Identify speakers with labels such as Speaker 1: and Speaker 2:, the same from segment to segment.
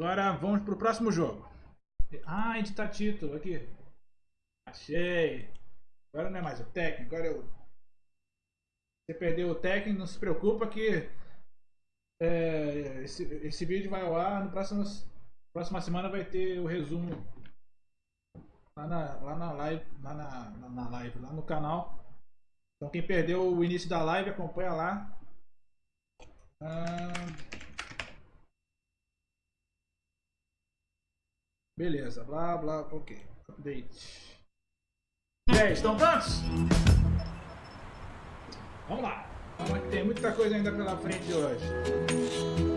Speaker 1: Agora vamos pro próximo jogo. Ah, editar título aqui. Achei. Agora não é mais o técnico, agora eu. Você perdeu o técnico, não se preocupa que é, esse, esse vídeo vai ao ar. No próximo, próxima semana vai ter o resumo lá na, lá na live, lá na, na, na live, lá no canal. Então quem perdeu o início da live, acompanha lá. Ah, Beleza, blá blá, ok. Update. E aí, estão prontos? Vamos lá. Tem muita coisa ainda pela frente hoje.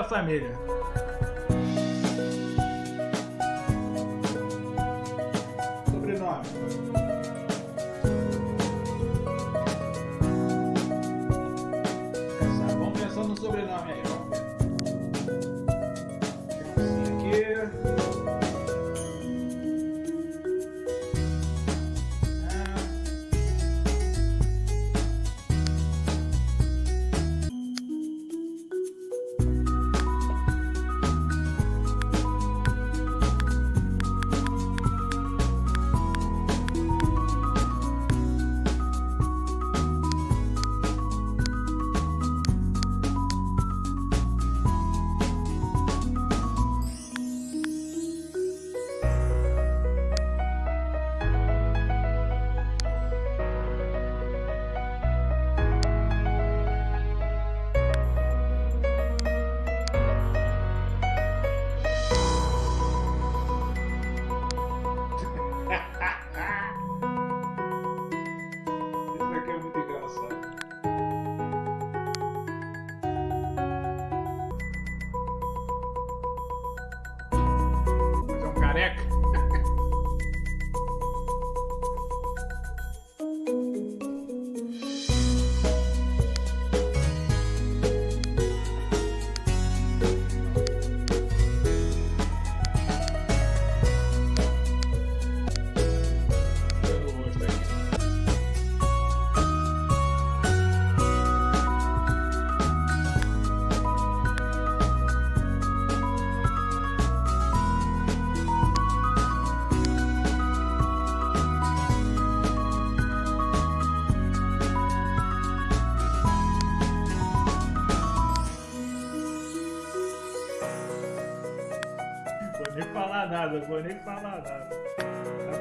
Speaker 1: Da família?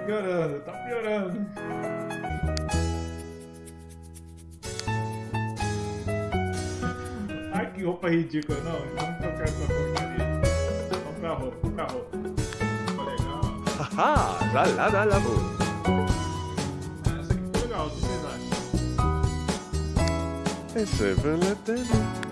Speaker 1: Piorando, tá piorando. Ai que roupa ridícula, não, vamos trocar essa porcaria. Vamos pra roupa, vamos pra roupa. Ficou legal.
Speaker 2: Haha, la la boom.
Speaker 1: Ah, Essa aqui ficou legal, o que vocês acham?
Speaker 2: Esse é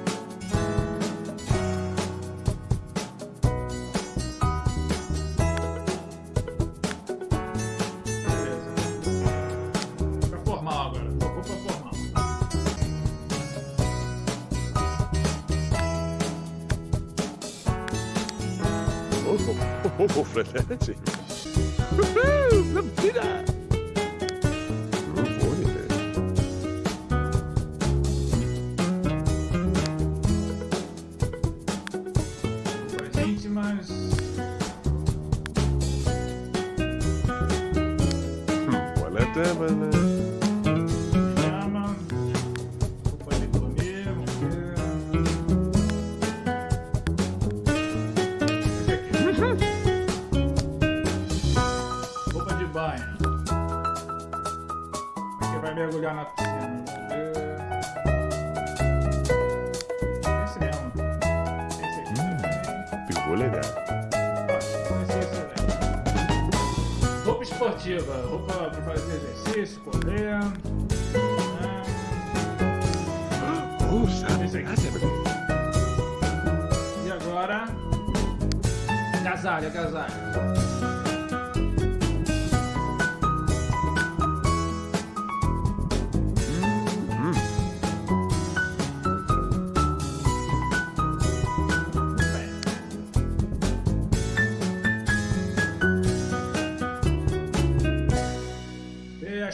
Speaker 2: Oh, oh, oh, oh, verdade. Uhul, la vida.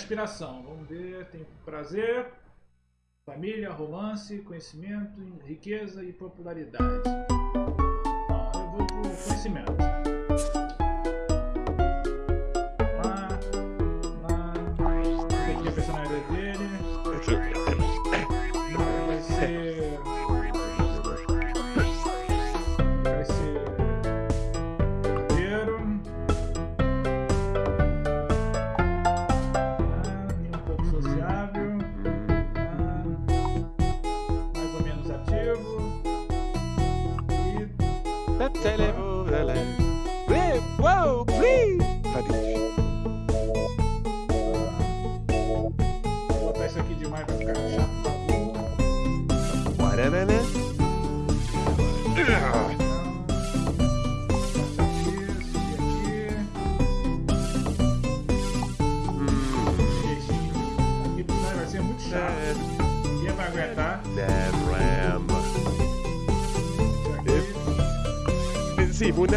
Speaker 1: aspiração. Vamos ver, tem prazer, família, romance, conhecimento, riqueza e popularidade. Ah, eu vou pro conhecimento.
Speaker 2: Steve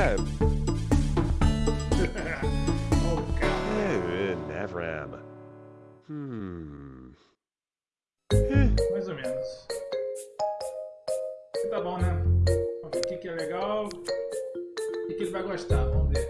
Speaker 1: oh,
Speaker 2: oh Nevram. Hmm.
Speaker 1: Mais ou menos. Tá bom, né? Vamos ver o que, é legal. O que, que ele vai gostar. Vamos ver.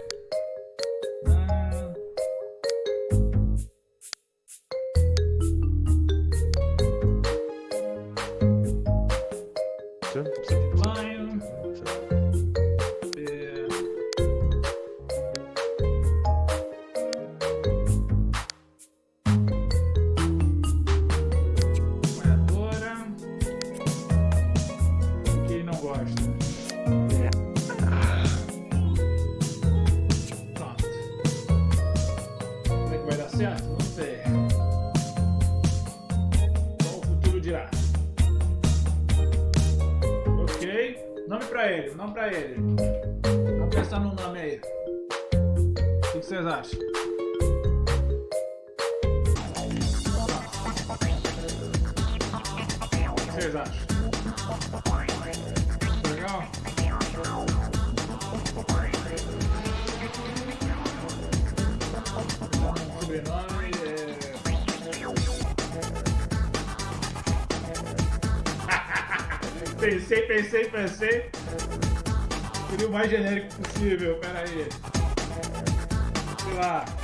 Speaker 1: pensei, pensei, pensei. Seria o mais genérico possível, pera aí. Sei lá.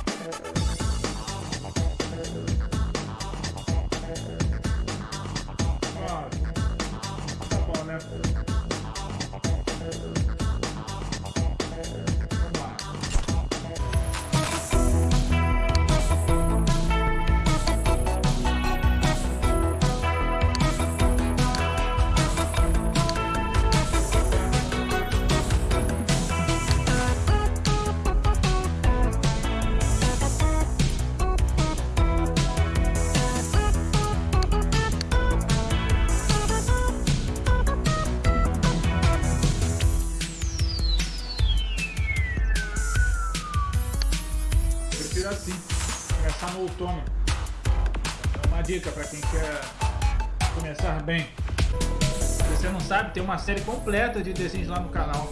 Speaker 1: uma série completa de desenhos lá no canal.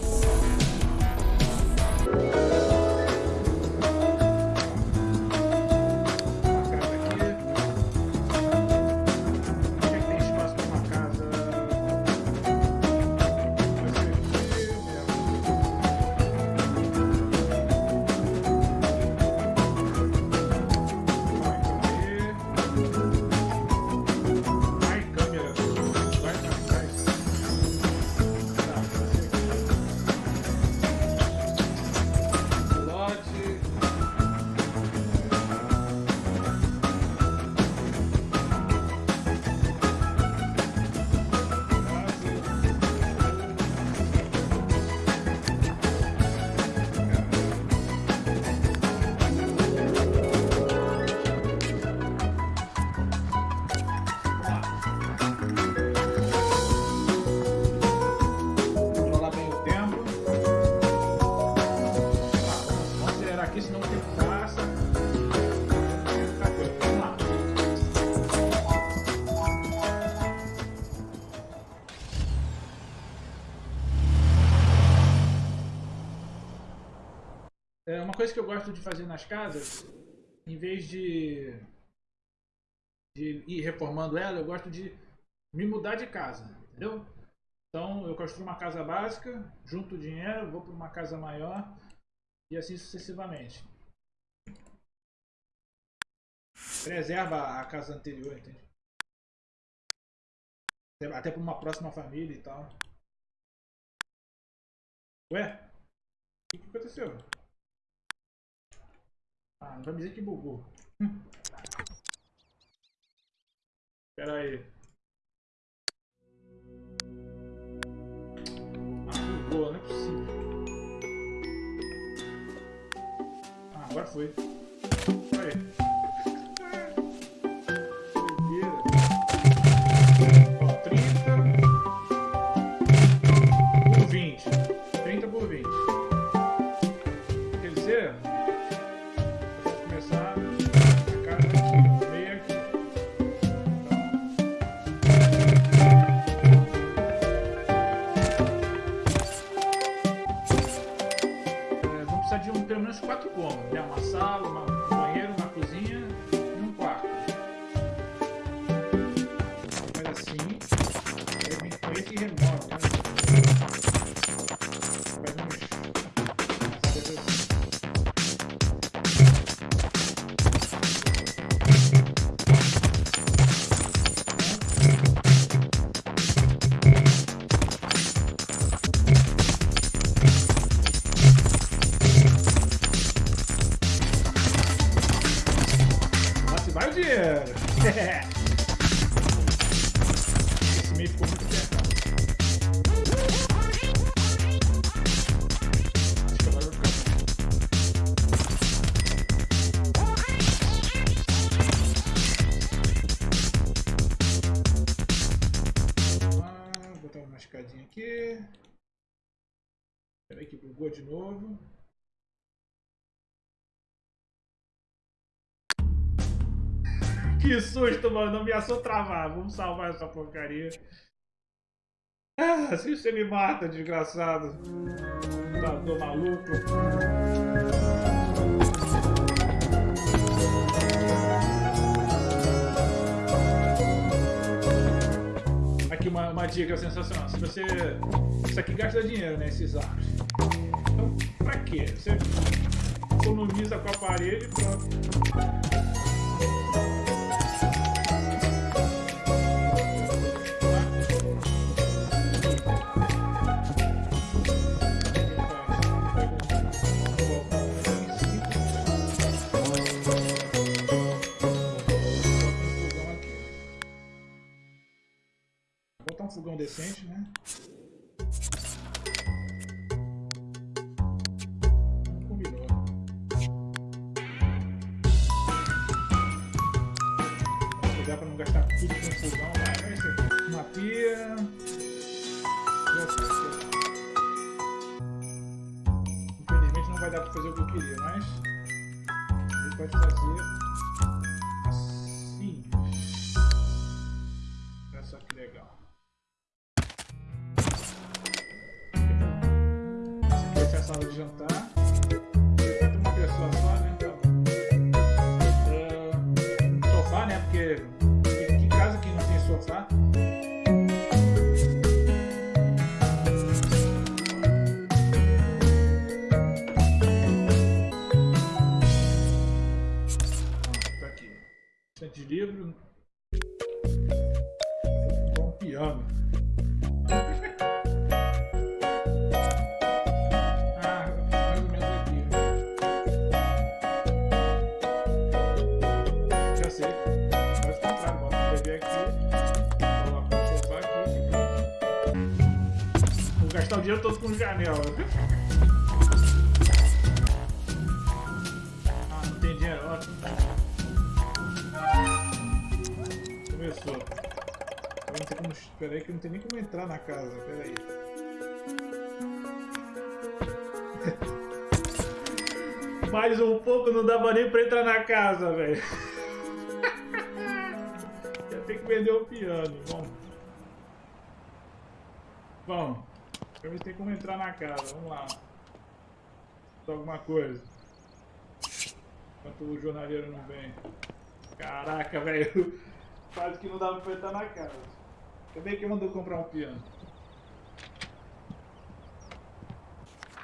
Speaker 1: É uma coisa que eu gosto de fazer nas casas, em vez de, de ir reformando ela, eu gosto de me mudar de casa, entendeu? Então eu construo uma casa básica, junto o dinheiro, vou para uma casa maior e assim sucessivamente. Preserva a casa anterior, entende? Até para uma próxima família e tal. Ué? O que aconteceu? Ah, não vai me dizer que bugou. Pera aí. Ah, bugou, não é possível. Ah, agora foi. Aí. De novo. Que susto, mano. Não me assou travar. Vamos salvar essa porcaria. Ah, se você me mata, desgraçado. Tá, tô maluco. Aqui uma, uma dica sensacional. Se você. Isso aqui gasta dinheiro, né? Esses arcos. Pra quê? Você economiza com o aparelho e pronto. decente, né? Na casa. Pera aí. Mais um pouco não dava nem pra entrar na casa, velho. Ia ter que vender o piano. Vamos. Vamos. Pra ver se tem como entrar na casa. Vamos lá. Alguma coisa. Enquanto o jornaleiro não vem. Caraca, velho. Quase que não dava pra entrar na casa. Bem que mandou comprar um piano.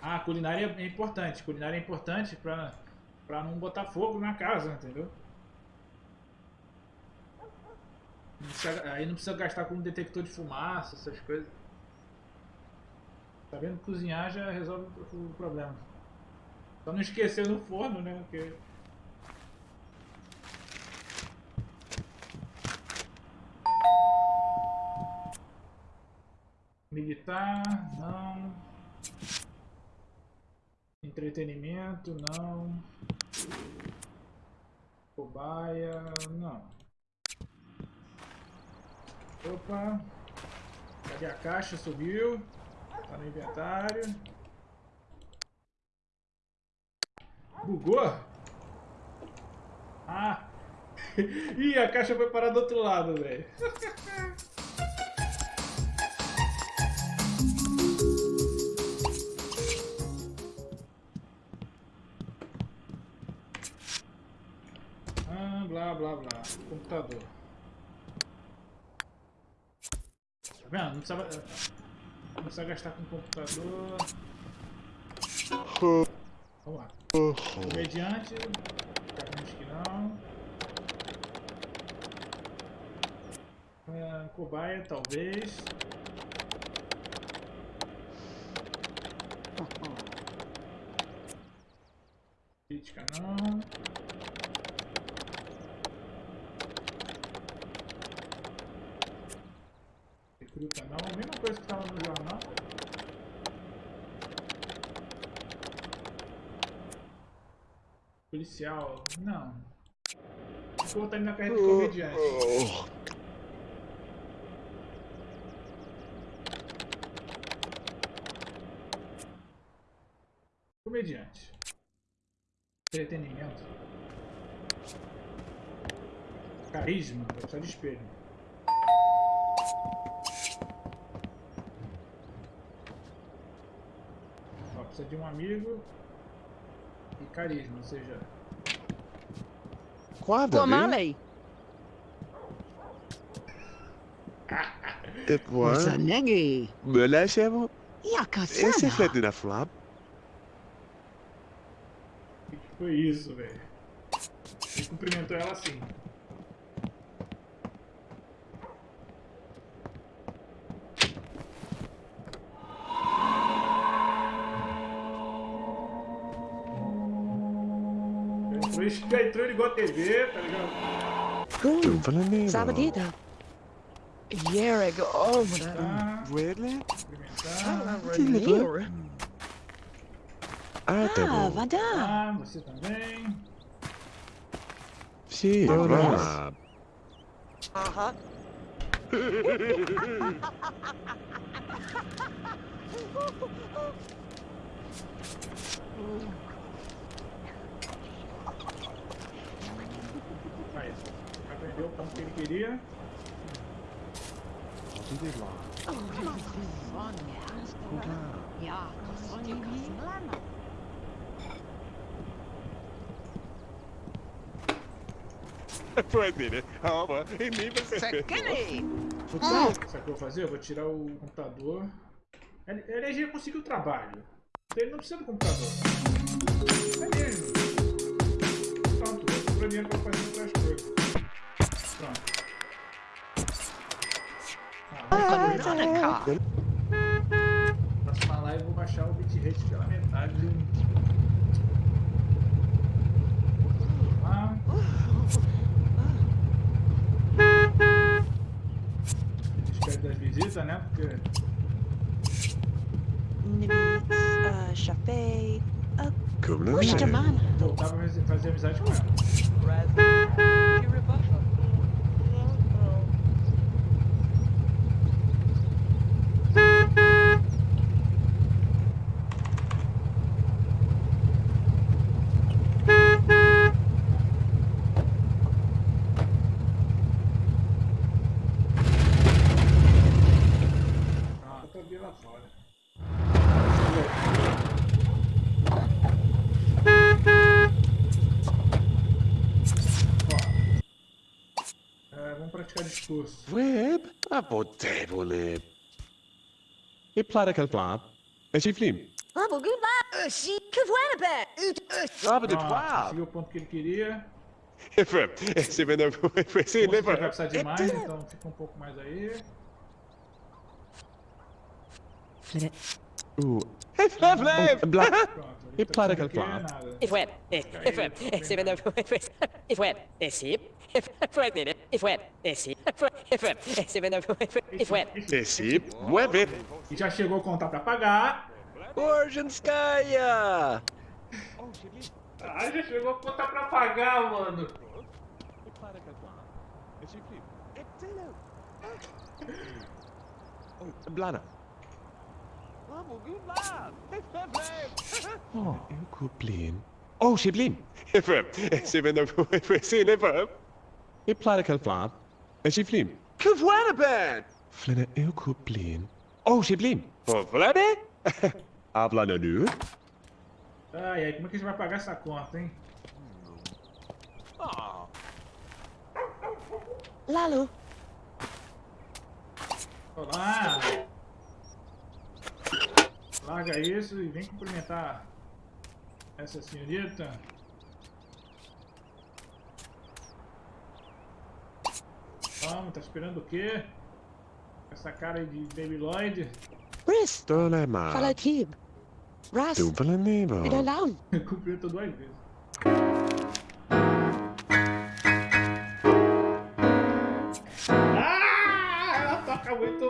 Speaker 1: Ah, culinária é importante. Culinária é importante pra, pra não botar fogo na casa, entendeu? Não precisa- aí não precisa gastar com detector de fumaça, essas coisas. Tá vendo? Cozinhar já resolve o problema. Só não esquecer no forno, né? Porque... Militar, não. Entretenimento, não. Cobaia, não. Opa. Cadê a caixa? Subiu. Tá no inventário. Bugou? Ah! Ih, a caixa foi parar do outro lado, velho. blá blá blá. Computador. Tá vendo? Não precisava. Não precisa gastar com computador. Vamos lá. Comediante. Acho que não. Ah, cobaia, talvez. Crítica não. Recruta não. Mesma coisa que estava no jornal. Policial, não. Vou botar ele na carreira de comediante. Comediante. Entretenimento. Carisma, vai precisar de espelho. Precisa de um amigo e carisma, ou seja,
Speaker 2: Quadra, viu?
Speaker 3: Guamale.
Speaker 2: Et voilà.
Speaker 3: Zanegi.
Speaker 2: Me lâchez-moi. Et c'est
Speaker 3: Yakasana.
Speaker 2: fait de la flamme.
Speaker 1: o que que foi isso, velho? Ele cumprimentou ela assim. Já entrou, ligou a TV, tá ligado?
Speaker 3: Cool.
Speaker 2: Doen van een Nederland.
Speaker 3: Sabadita. Yerig. Oh, what
Speaker 1: Tá,
Speaker 2: Really?
Speaker 1: cumprimentar.
Speaker 3: a.
Speaker 2: Ah, tá
Speaker 3: Ah,
Speaker 2: bom.
Speaker 3: vada.
Speaker 1: Ah, você também.
Speaker 2: Sim, é
Speaker 3: Oh, Uh-huh.
Speaker 1: Aí, aprendeu o ponto que ele queria.
Speaker 2: Pode, né? Calma, e nem você
Speaker 3: Sakini.
Speaker 1: Vou tirar, sabe o que eu vou fazer? Eu vou tirar o computador. Ele, ele já conseguiu o trabalho. Ele não precisa do computador. É mesmo. Eu comprei dinheiro pra fazer outras coisas. Pronto. Ah,
Speaker 3: Veronica.
Speaker 1: próxima live vou baixar o bitrate pela metade. Lá. Despede das visitas, né? Porque.
Speaker 3: Uh, Chafe. Uh,
Speaker 2: Kom dan
Speaker 3: push the
Speaker 2: mee.
Speaker 3: man.
Speaker 1: voltar pra fazer- fazer amizade com ela. Ah, eu tô bem lá fora. Vamos praticar discurso.
Speaker 2: Web? A potevole. E platical flop. E si flim.
Speaker 3: Bubble goodbye. Uh, she kavanabat.
Speaker 2: Sabe de twab.
Speaker 1: conseguiu o ponto que ele queria.
Speaker 2: Efrem. Se vende a se
Speaker 1: Você vai
Speaker 2: leva.
Speaker 1: precisar de mais, então fica um pouco mais aí.
Speaker 2: Uh.
Speaker 1: Pronto.
Speaker 2: E platical
Speaker 1: aqui,
Speaker 2: flop.
Speaker 1: nada.
Speaker 4: If wet, if if wet, if seven of if wet, if sheep, if if sheep, if wet, if seven of if wet.
Speaker 2: E si. Mueve.
Speaker 1: E já chegou a contar pra pagar.
Speaker 5: Orjanskaya!
Speaker 1: Ah, já chegou a contar pra pagar, mano.
Speaker 2: E. E. Oh, Blana. Oh, eu kuplin. Oh, Shiblin. Efrem. Se vende a se E platical flop. E si flim.
Speaker 5: Kavanabat!
Speaker 2: Flynn eu kuplin. Oh, Shiblin. Oh, Flynn? Habla na nu.
Speaker 1: Ai, ai, como é que a gente vai pagar essa conta, hein?
Speaker 3: Lalo.
Speaker 1: Olá! Larga isso e vem cumprimentar essa senhorita. Vamos, tá esperando o quê? Essa cara aí de Baby Lloyd.
Speaker 3: Briss.
Speaker 2: Dolema.
Speaker 3: Follow Tube. Russ.
Speaker 2: Dupla nível.
Speaker 3: Been alone.
Speaker 1: Cumprimentou duas vezes. Ah! Ela toca muito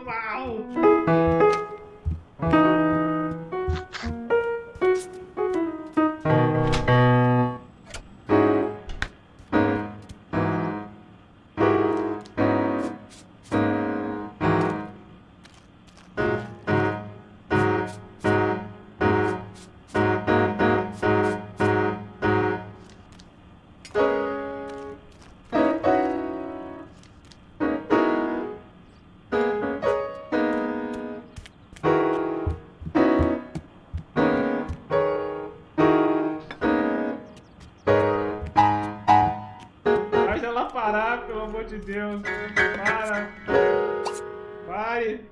Speaker 1: Para. Pare.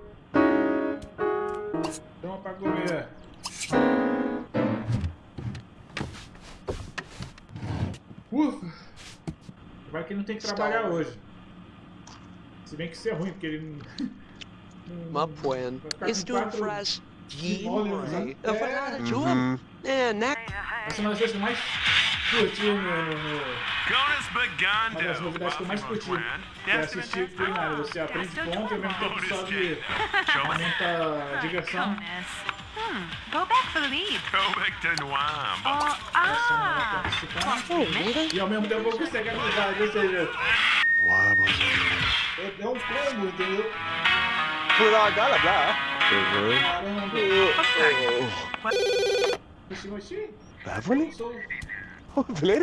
Speaker 1: Toma pra comer. Ufa. Vai que não tem que trabalhar hoje. Se bem que isso é ruim, porque ele não...
Speaker 5: Mapwen.
Speaker 1: Vai ficar com
Speaker 5: It's doing
Speaker 1: quatro
Speaker 5: fresh.
Speaker 1: molhos, né?
Speaker 5: Gimri. Of a job. É, né?
Speaker 1: Essa é uma das coisas mais curti no... Uma das novidades que eu mais curti é assistir culinária. Você aprende ponto e ao mesmo tempo sobe, aumenta a diversão.
Speaker 6: Hmm. Go back for the lead.
Speaker 7: Noam.
Speaker 6: Oh,
Speaker 1: Essa
Speaker 6: ah.
Speaker 1: é participante. E ao mesmo tempo consegue amizade, ou seja, é é um combo, entendeu?
Speaker 2: Blá, blá, blá.
Speaker 1: Caramba. Oxi, oxi.
Speaker 2: Beverly? Oh, Flynn?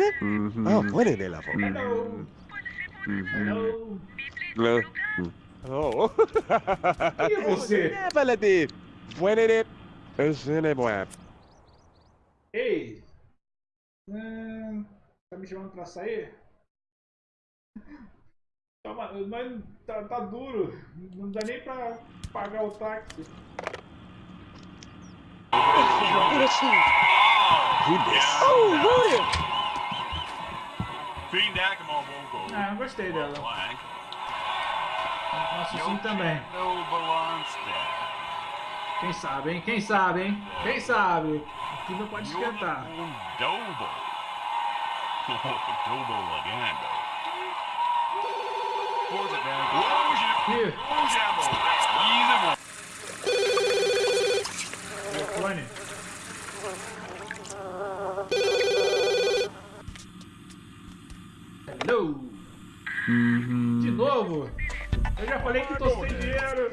Speaker 2: Oh, Flynn é lavo.
Speaker 1: Hello. Hello.
Speaker 2: Oh.
Speaker 1: Quem é você?
Speaker 2: Esse é bom.
Speaker 1: Ei. Hum, tá me chamando pra sair? Toma, mas tá, tá duro. Não dá nem pra pagar o táxi.
Speaker 3: Oh, Voodoo.
Speaker 7: Feedback on Wongo.
Speaker 1: Ah, eu gostei dela. Nosso sim também. Quem sabe, hein? Quem sabe, hein? Quem sabe? O clima pode esquentar.
Speaker 7: Dobo. Dobo Lagando.
Speaker 1: Ih,
Speaker 7: Easy
Speaker 1: Hello. De novo? Eu já falei que tô sem dinheiro.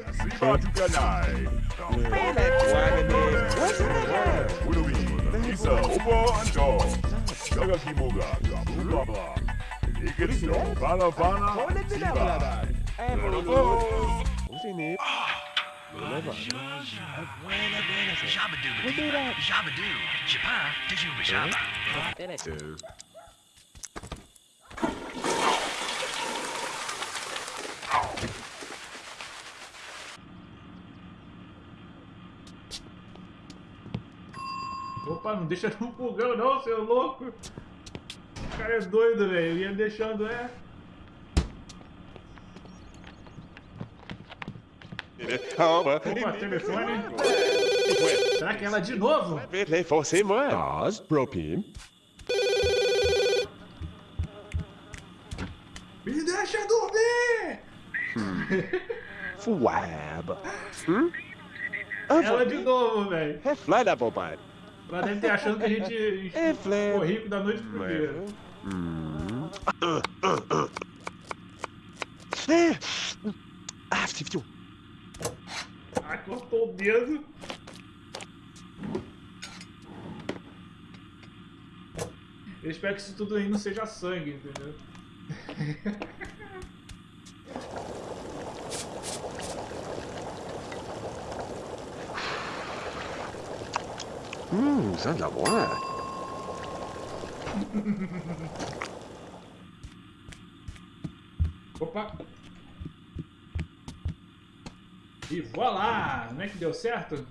Speaker 7: Jabadoo. Jabadoo. Japa. Dijuba Jaba.
Speaker 1: Opa, não deixa no fogão não, seu louco. O cara é doido, velho. Ia deixando, é.
Speaker 2: Over.
Speaker 1: Opa, telefone. Será que é ela de novo?
Speaker 2: Vete, forcez-moi. Oz, Propim.
Speaker 1: Me deixa dormir!
Speaker 2: Fwab. Hmm?
Speaker 1: Ela de novo, velho.
Speaker 2: É da bobagem.
Speaker 1: Ela deve ter achando que a gente
Speaker 2: É
Speaker 1: ficou rico da noite pro dia.
Speaker 2: Ah, Steve,
Speaker 1: Ah, cortou o dedo. Eu espero que isso tudo aí não seja sangue, entendeu?
Speaker 2: Hum, ça de la boire.
Speaker 1: Opa! E voilá! Não é que deu certo?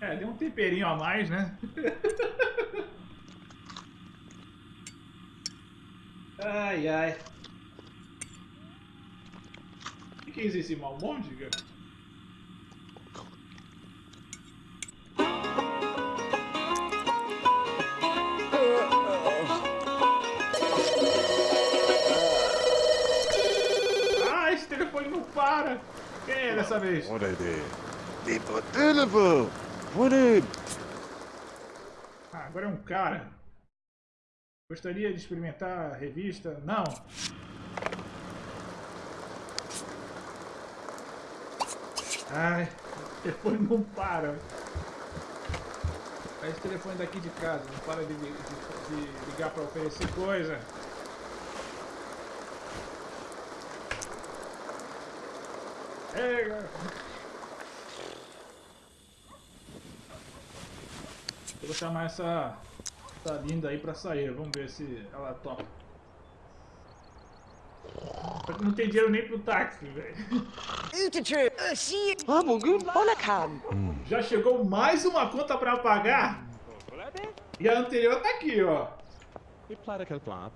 Speaker 1: É, deu um temperinho a mais, né? ai, ai. O que é isso, esse malmôndega? Ah, esse telefone não para! Quem é dessa vez?
Speaker 2: They put deliver. What it?
Speaker 1: Ah, agora é um cara. Gostaria de experimentar a revista? Não. Ai, o telefone não para. É esse telefone daqui de casa, não para de, de- de ligar para oferecer coisa. Pega! Eu vou chamar essa, essa linda aí pra sair. Vamos ver se ela topa. Não tem dinheiro nem pro táxi, velho.
Speaker 3: Ah, bugün Bonakan.
Speaker 1: Já chegou mais uma conta pra pagar? E a anterior tá aqui, ó.
Speaker 2: Et platter kan flap.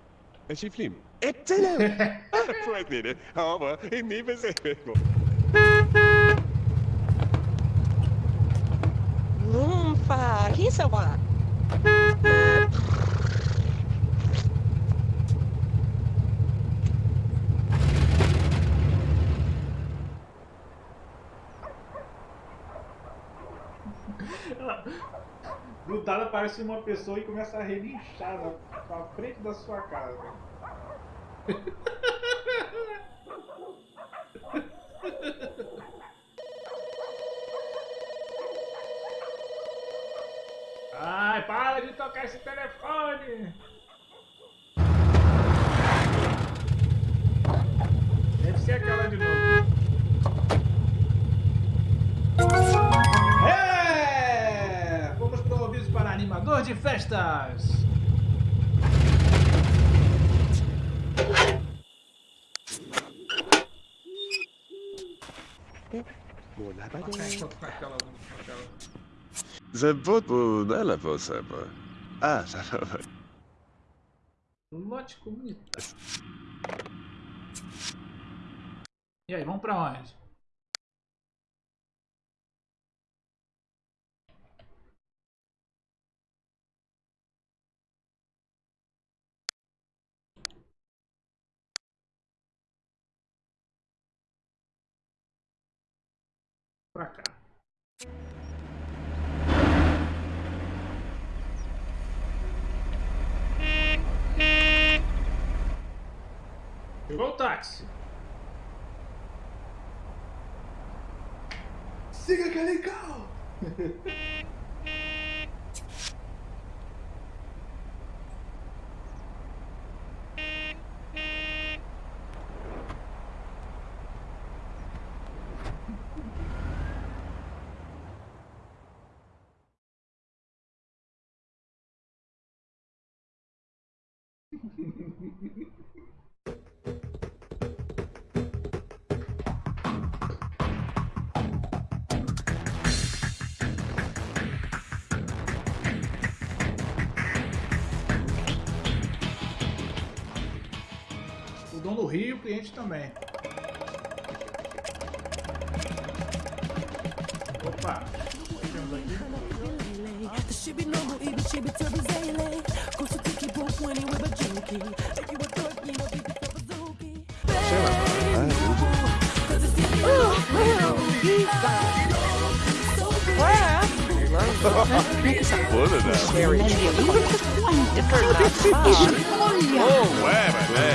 Speaker 2: Er sig flim. Et til Frøk det. Over. En nippe sig.
Speaker 1: Nada aparece uma pessoa e começa a relinchar na, na frente da sua casa. Ai, para de tocar esse telefone! Deve ser aquela de novo. É! Vamos pro aviso para animador de festas!
Speaker 2: Måla
Speaker 1: Ah, enquanto com aquela, com aquela.
Speaker 2: Zabot bu nela você, pô. Ah, tá bom.
Speaker 1: Lote comunitário. E aí, vamos pra onde? Pra cá. Chegou o táxi. Siga que é legal! Cliente também. Opa! O que temos aqui?
Speaker 2: Buona, né?
Speaker 3: Very
Speaker 2: Oh, ué, mas é.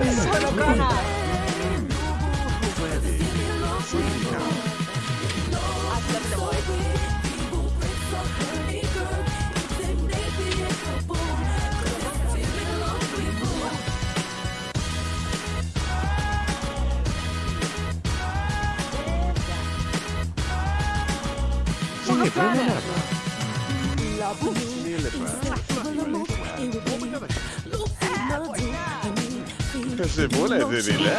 Speaker 3: Okay, Bob.
Speaker 2: Ué, mas. Målet är det lilla.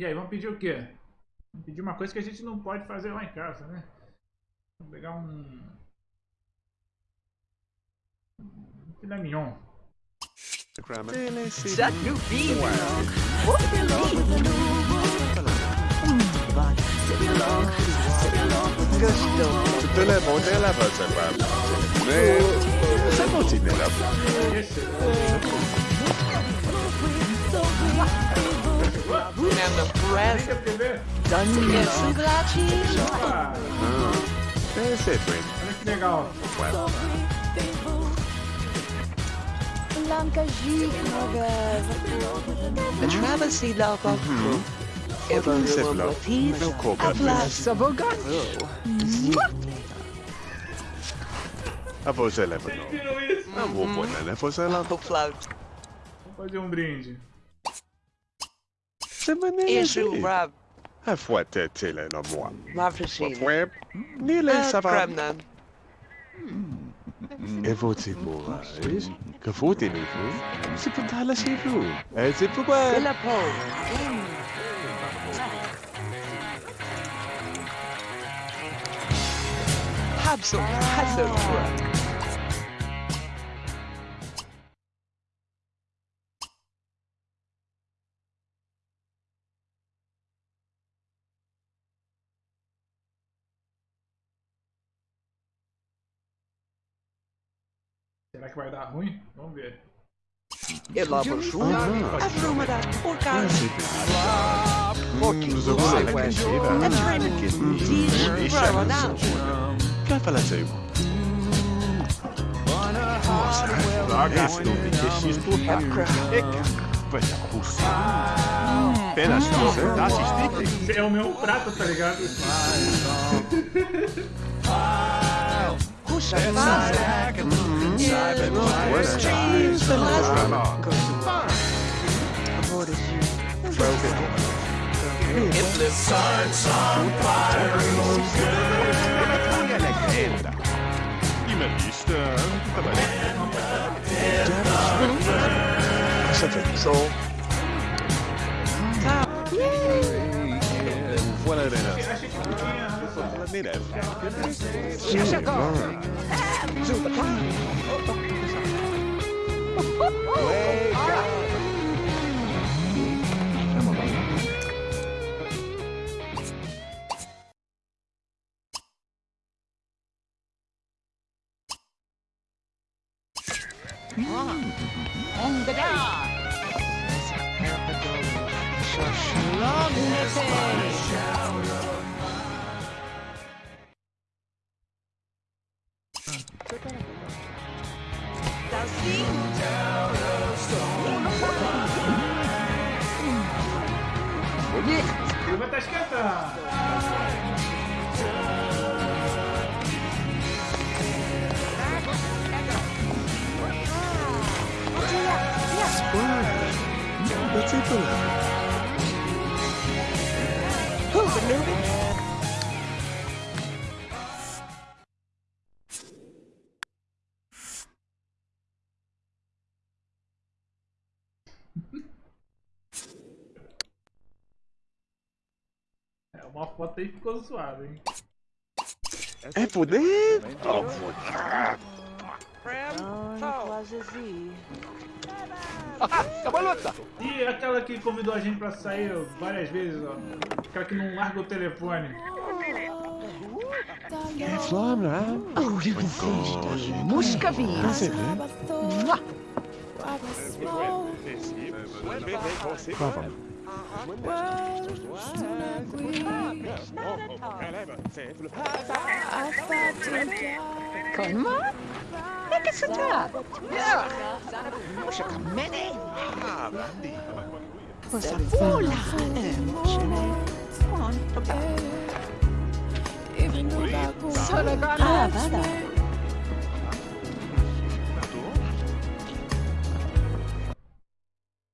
Speaker 1: E aí, vamos pedir o quê? Vamos pedir uma coisa que a gente não pode fazer lá em casa, né? Vamos pegar um. Um filé mignon.
Speaker 3: That new bean. Gusto.
Speaker 2: Tutte le volte la faccia qua. Se continua la
Speaker 3: And the bread.
Speaker 1: Liga a TV.
Speaker 3: Done chocolate.
Speaker 1: Ah,
Speaker 2: Eh, lang každý
Speaker 1: nové. love, travel
Speaker 3: si lábak Evan
Speaker 2: Sefla, a vlasa bogat. A voz é leva
Speaker 1: não. Não
Speaker 2: vou pôr na voz é leva
Speaker 3: o
Speaker 1: flauto. Fazer um brinde.
Speaker 2: Semana
Speaker 3: é Rob.
Speaker 2: A foi até tela na
Speaker 3: moa.
Speaker 2: Mafrechina. Foi. Nile
Speaker 3: savana.
Speaker 2: Premnan.
Speaker 3: Hmm.
Speaker 2: É Cebola, ¿ves? Cafú tiene flu. Se puta la si flu. Es el fuga.
Speaker 3: La po. Habso, Habso.
Speaker 1: Será que vai dar ruim? Vamos ver.
Speaker 3: Ela Afrumada. Orca.
Speaker 2: Nous avons la cucina.
Speaker 3: Diz. Bravo.
Speaker 2: Che fa la sei? Ragazzi, non mi dici tu. Vai a pussy. Pena scusa, dá assistente.
Speaker 1: É o meu prato, tá ligado?
Speaker 3: Puxa. Faz.
Speaker 2: I med lista. Cosa fa?
Speaker 3: So.
Speaker 2: Voilà le nena.
Speaker 1: Achei que Ramirez. Wake
Speaker 2: up! On the down.
Speaker 1: Long uma foto aí ficou zoada, hein?
Speaker 2: É poder? Oh,
Speaker 1: E aquela que convidou a gente pra sair várias vezes, ó. Aquela que não larga o telefone.
Speaker 2: é Flam,
Speaker 8: Problem. Kolma? Jakie są tak? Muszę kamienie. Muszę come Muszę pula. Solo gana. Ah.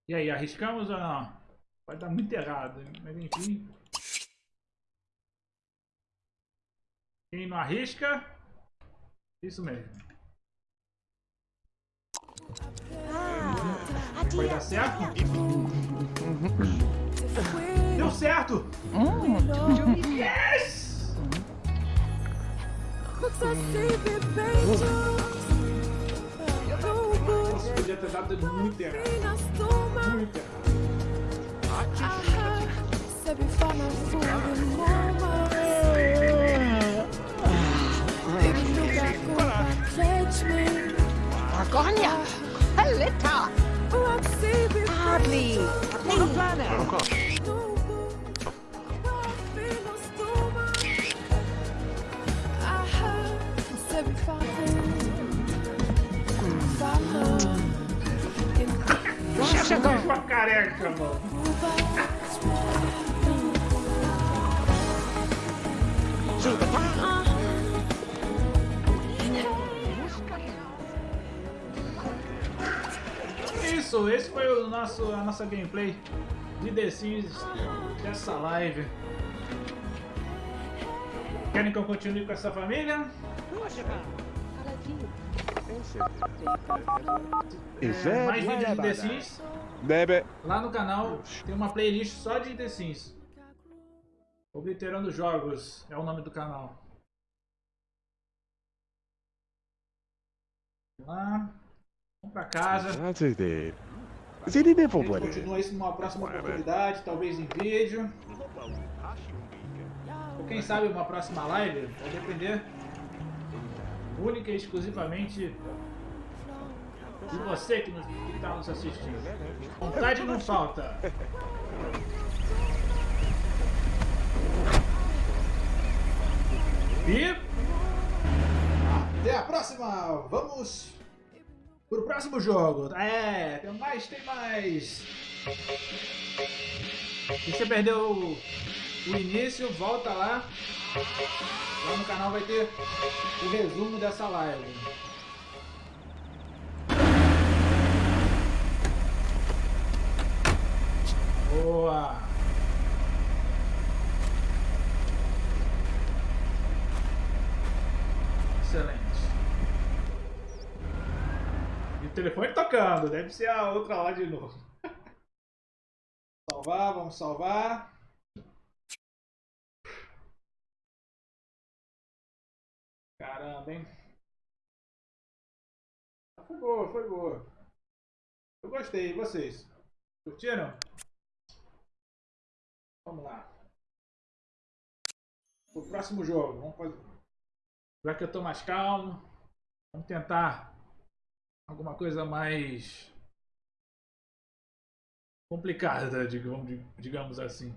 Speaker 1: E aí, arriscamos ou não? Vai dar muito errado, mas enfim. Quem não arrisca, isso mesmo. Vai dar certo? Deu certo! Yes! Nossa, podia ter dado muito errado. Muito errado.
Speaker 8: Argonia. Helita. Hardly.
Speaker 1: Isso, esse foi o nosso, a nossa gameplay de The Sims dessa live. Querem que eu continue com essa família? É, mais vídeos de The Sims. Lá no canal tem uma playlist só de The Sims. Obliterando Jogos é o nome do canal. Vamos lá. Vamos pra casa. Gente
Speaker 2: what?
Speaker 1: continua isso numa próxima oportunidade, talvez em vídeo. Ou quem sabe uma próxima live, vai depender única e exclusivamente de você que está nos assistindo. Vontade não falta. E até a próxima! Vamos pro próximo jogo. É, tem mais, tem mais. Se você perdeu o, o início, volta lá. Lá no canal vai ter o resumo dessa live. Boa! Excelente. E o telefone tocando, deve ser a outra lá de novo. salvar, vamos salvar. Caramba, hein? Foi boa, foi boa. Eu gostei, e vocês? Curtiram? Vamos lá. O próximo jogo, vamos fazer. Já que eu tô mais calmo, vamos tentar alguma coisa mais complicada, digamos assim.